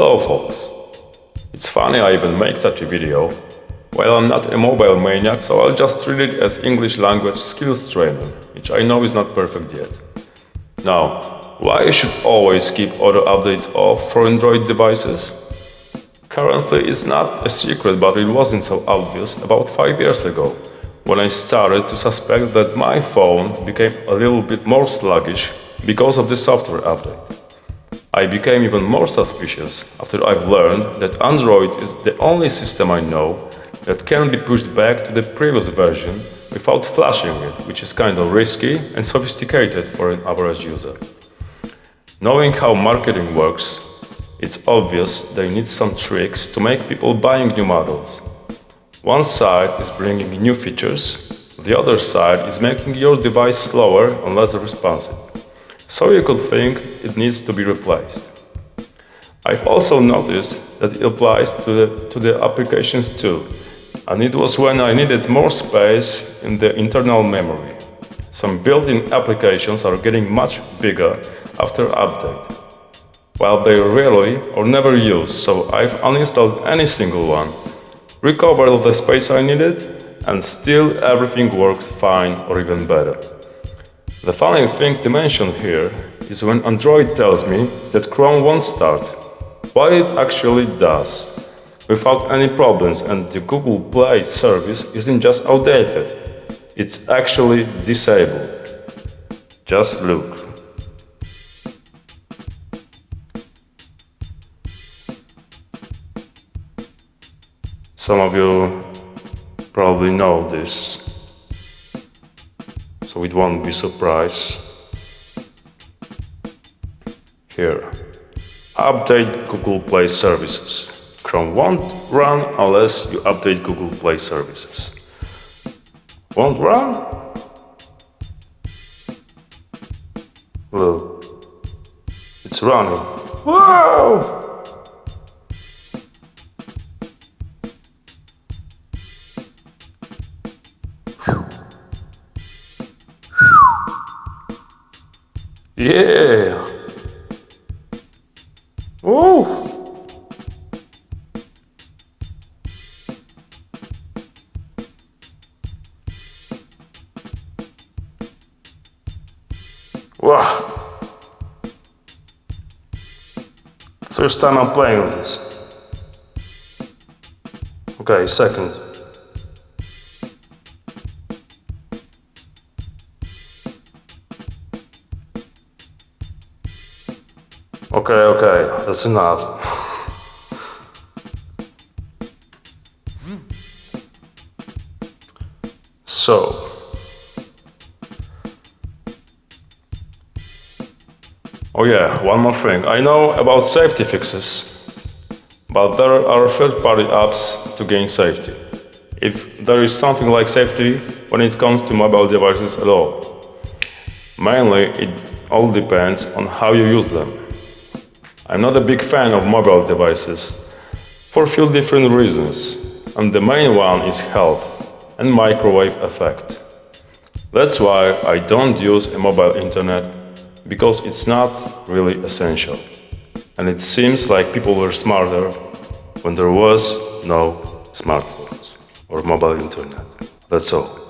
Hello folks. It's funny I even make such a video. Well, I'm not a mobile maniac, so I'll just treat it as English language skills training, which I know is not perfect yet. Now, why you should always keep auto updates off for Android devices? Currently, it's not a secret, but it wasn't so obvious about 5 years ago, when I started to suspect that my phone became a little bit more sluggish because of the software update. I became even more suspicious after I've learned that Android is the only system I know that can be pushed back to the previous version without flashing it, which is kind of risky and sophisticated for an average user. Knowing how marketing works, it's obvious they need some tricks to make people buying new models. One side is bringing new features, the other side is making your device slower and less responsive so you could think it needs to be replaced. I've also noticed that it applies to the, to the applications too, and it was when I needed more space in the internal memory. Some built-in applications are getting much bigger after update, while they rarely or never use, so I've uninstalled any single one, recovered the space I needed, and still everything worked fine or even better. The funny thing to mention here is when Android tells me that Chrome won't start, what it actually does, without any problems and the Google Play service isn't just outdated, it's actually disabled. Just look. Some of you probably know this so it won't be a surprise. Here, update Google Play services. Chrome won't run unless you update Google Play services. Won't run? Look, it's running. Wow! Yeah. Wow. First time I'm playing with this. Okay, second. Okay, okay, that's enough. so, oh yeah, one more thing. I know about safety fixes, but there are third-party apps to gain safety. If there is something like safety when it comes to mobile devices at all. Mainly, it all depends on how you use them. I'm not a big fan of mobile devices for a few different reasons, and the main one is health and microwave effect. That's why I don't use a mobile internet, because it's not really essential. And it seems like people were smarter when there was no smartphones or mobile internet. That's all.